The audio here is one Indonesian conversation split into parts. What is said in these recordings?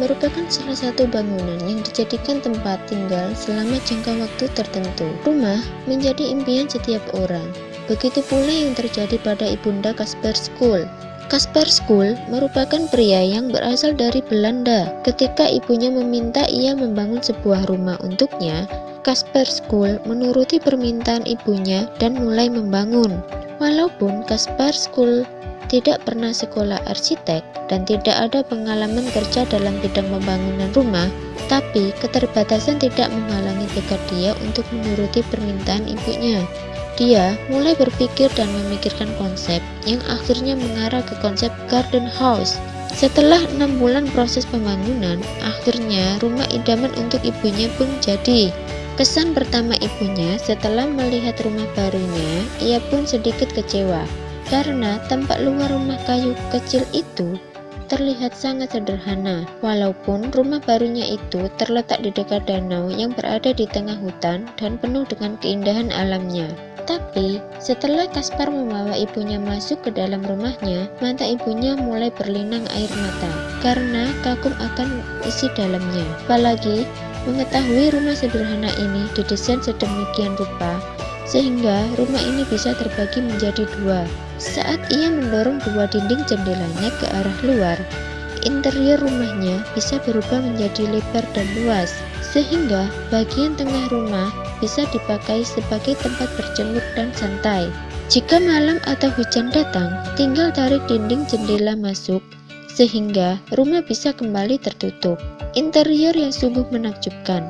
merupakan salah satu bangunan yang dijadikan tempat tinggal selama jangka waktu tertentu. Rumah menjadi impian setiap orang. Begitu pula yang terjadi pada ibunda Kasper School. Kasper School merupakan pria yang berasal dari Belanda. Ketika ibunya meminta ia membangun sebuah rumah untuknya, Kasper School menuruti permintaan ibunya dan mulai membangun. Walaupun Kasper School tidak pernah sekolah arsitek dan tidak ada pengalaman kerja dalam bidang pembangunan rumah, tapi keterbatasan tidak menghalangi tekad dia untuk menuruti permintaan ibunya. Dia mulai berpikir dan memikirkan konsep yang akhirnya mengarah ke konsep garden house. Setelah enam bulan proses pembangunan, akhirnya rumah idaman untuk ibunya pun jadi. Kesan pertama ibunya setelah melihat rumah barunya, ia pun sedikit kecewa karena tampak luar rumah kayu kecil itu terlihat sangat sederhana. Walaupun rumah barunya itu terletak di dekat danau yang berada di tengah hutan dan penuh dengan keindahan alamnya. Tapi, setelah Kaspar membawa ibunya masuk ke dalam rumahnya, mata ibunya mulai berlinang air mata karena kagum akan isi dalamnya. Apalagi mengetahui rumah sederhana ini didesain sedemikian rupa sehingga rumah ini bisa terbagi menjadi dua. Saat ia mendorong dua dinding jendelanya ke arah luar, interior rumahnya bisa berubah menjadi lebar dan luas, sehingga bagian tengah rumah bisa dipakai sebagai tempat berjemur dan santai. Jika malam atau hujan datang, tinggal tarik dinding jendela masuk, sehingga rumah bisa kembali tertutup. Interior yang sungguh menakjubkan.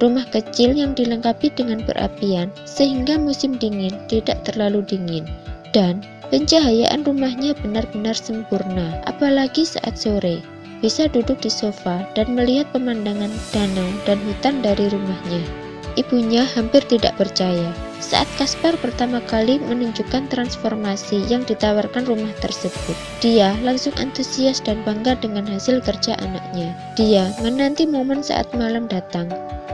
Rumah kecil yang dilengkapi dengan perapian, sehingga musim dingin tidak terlalu dingin. Dan Pencahayaan rumahnya benar-benar sempurna, apalagi saat sore. Bisa duduk di sofa dan melihat pemandangan danau dan hutan dari rumahnya. Ibunya hampir tidak percaya saat Kaspar pertama kali menunjukkan transformasi yang ditawarkan rumah tersebut. Dia langsung antusias dan bangga dengan hasil kerja anaknya. Dia menanti momen saat malam datang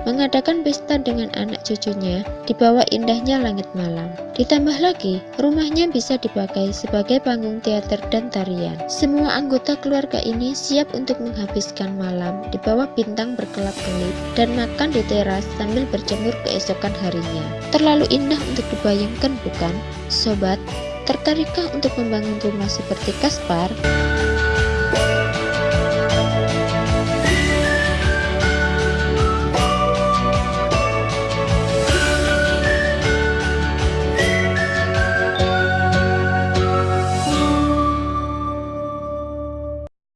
mengadakan pesta dengan anak cucunya di bawah indahnya langit malam. Ditambah lagi, rumahnya bisa dipakai sebagai panggung teater dan tarian. Semua anggota keluarga ini siap untuk menghabiskan malam di bawah bintang berkelap-kelip dan makan di teras sambil berjemur keesokan harinya. Terlalu indah untuk dibayangkan bukan? Sobat, tertarikkah untuk membangun rumah seperti Kaspar?